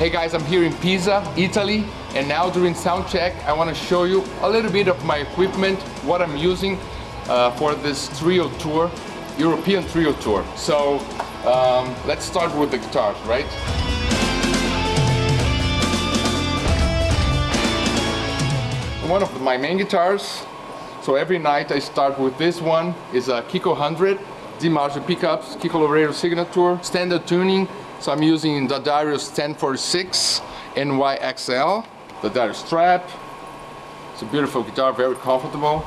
Hey guys, I'm here in Pisa, Italy, and now during sound check, I want to show you a little bit of my equipment, what I'm using uh, for this trio tour, European trio tour. So um, let's start with the guitars, right? One of my main guitars. So every night I start with this one, is a Kiko 100, DiMarzio pickups, Kiko Loureiro signature, standard tuning, so I'm using the D'Addario 1046 NYXL, the D'Addario strap. It's a beautiful guitar, very comfortable.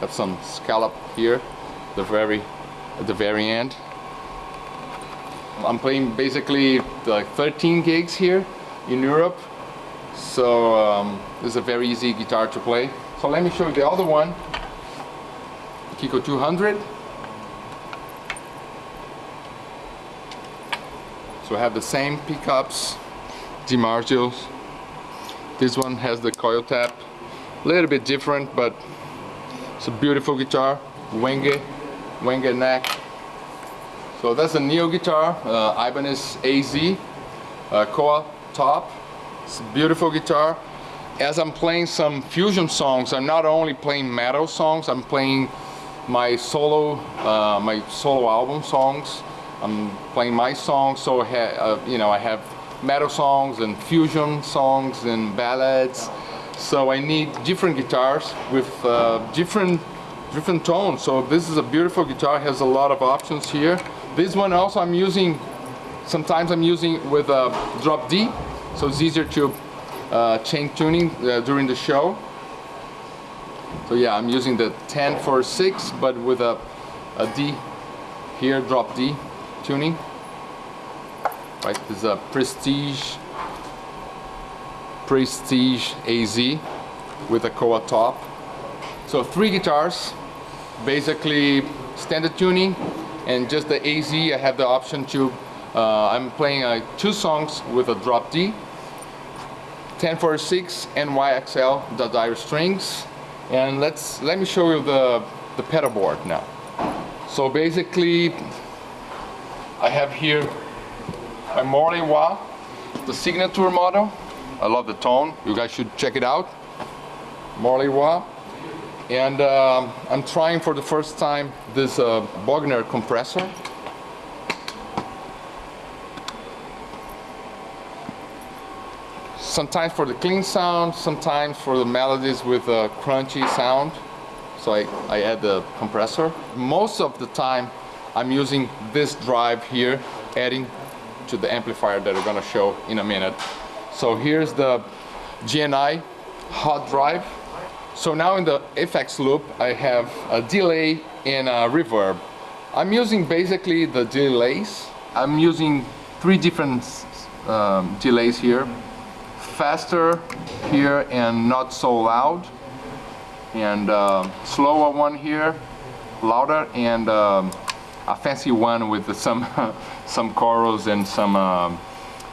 Have some scallop here, the very at the very end. I'm playing basically like 13 gigs here in Europe, so um, this is a very easy guitar to play. So let me show you the other one, Kiko 200. So I have the same pickups, DiMarzio's. This one has the coil tap, a little bit different, but it's a beautiful guitar. Wenge, Wenge neck. So that's a Neo guitar, uh, Ibanez AZ, uh, top. It's a beautiful guitar. As I'm playing some fusion songs, I'm not only playing metal songs, I'm playing my solo, uh, my solo album songs. I'm playing my songs, so uh, you know I have metal songs and fusion songs and ballads. So I need different guitars with uh, different different tones. So this is a beautiful guitar, has a lot of options here. This one also I'm using, sometimes I'm using with a drop D, so it's easier to uh, chain tuning uh, during the show. So yeah, I'm using the 10 for 6, but with a, a D here, drop D tuning. Right, this is a Prestige Prestige AZ with a Koa top. So three guitars, basically standard tuning, and just the AZ. I have the option to. Uh, I'm playing uh, two songs with a drop D, 1046 NYXL, the D'Addario strings, and let's let me show you the the pedal board now. So basically, I have here my Morley Wah, the signature model. I love the tone. You guys should check it out. Morley Wah. And um, I'm trying for the first time this uh, Bogner compressor. Sometimes for the clean sound, sometimes for the melodies with a crunchy sound. So I, I add the compressor. Most of the time I'm using this drive here, adding to the amplifier that I'm gonna show in a minute. So here's the GNI hot drive. So now in the effects loop, I have a delay and a reverb. I'm using basically the delays. I'm using three different um, delays here. Faster here and not so loud. And uh, slower one here, louder and um, a fancy one with some some chorus and some um,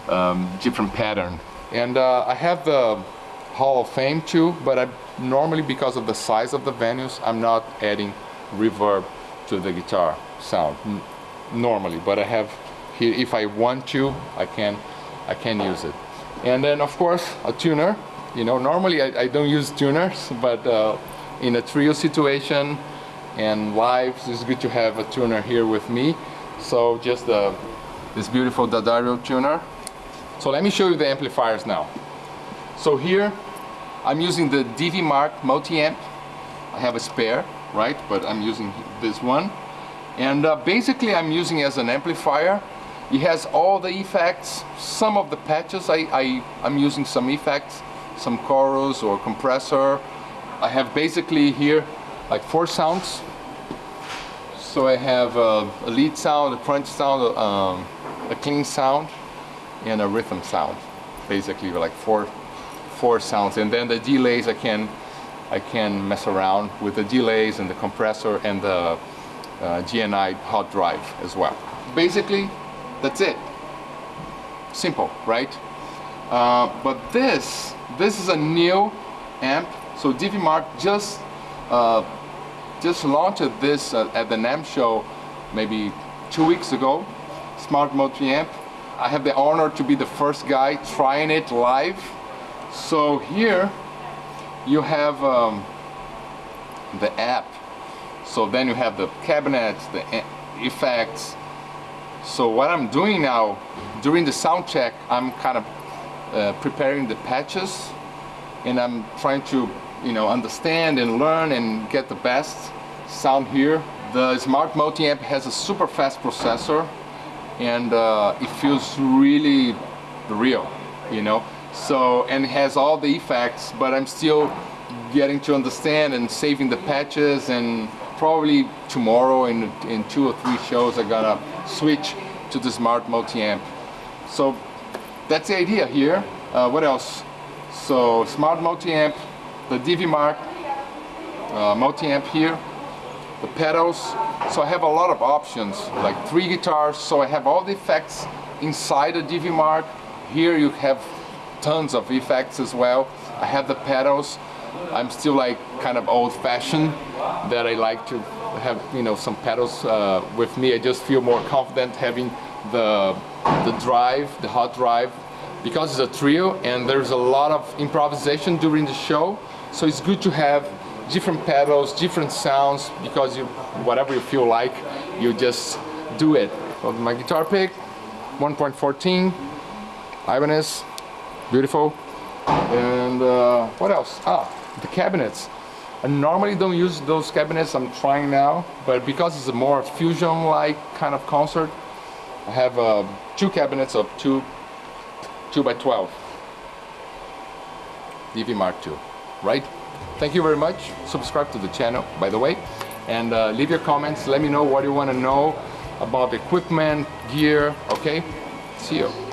um, different pattern. And uh, I have the Hall of Fame too, but I normally because of the size of the venues, I'm not adding reverb to the guitar sound normally. But I have here, if I want to, I can I can use it. And then of course a tuner. You know, normally I, I don't use tuners, but uh, in a trio situation, and live. It's good to have a tuner here with me. So just uh, this beautiful D'Addario tuner. So let me show you the amplifiers now. So here I'm using the DV Mark multi-amp. I have a spare, right? But I'm using this one. And uh, basically I'm using as an amplifier. It has all the effects, some of the patches I, I, I'm using some effects, some chorus or compressor. I have basically here like four sounds. So I have a, a lead sound, a crunch sound, um, a clean sound, and a rhythm sound. Basically, like four, four sounds. And then the delays, I can, I can mess around with the delays and the compressor and the uh, GNI hot drive as well. Basically, that's it. Simple, right? Uh, but this, this is a new amp. So DV Mark just just launched this uh, at the NAMM show maybe two weeks ago. Smart multi amp. I have the honor to be the first guy trying it live. So here you have um, the app. So then you have the cabinets, the effects. So what I'm doing now during the sound check, I'm kind of uh, preparing the patches and I'm trying to you know understand and learn and get the best sound here. The smart multi-amp has a super fast processor and uh, it feels really real, you know. So and it has all the effects, but I'm still getting to understand and saving the patches and probably tomorrow in in two or three shows I'm gonna switch to the smart multi-amp. So that's the idea here. Uh, what else? So smart multi-amp, the DV Mark uh, multi-amp here, the pedals. So I have a lot of options, like three guitars. So I have all the effects inside the DV Mark. Here you have tons of effects as well. I have the pedals. I'm still like kind of old-fashioned that I like to have you know some pedals uh, with me. I just feel more confident having the the drive, the hot drive, because it's a trio and there's a lot of improvisation during the show. So it's good to have different pedals, different sounds because you whatever you feel like, you just do it. So my guitar pick, 1.14, Ibanez, beautiful. And uh, what else? Ah, the cabinets. I normally don't use those cabinets, I'm trying now, but because it's a more fusion-like kind of concert, I have uh, two cabinets of two, two by 12. DV Mark II, right? Thank you very much. Subscribe to the channel, by the way, and uh, leave your comments. Let me know what you want to know about equipment, gear, okay? See you.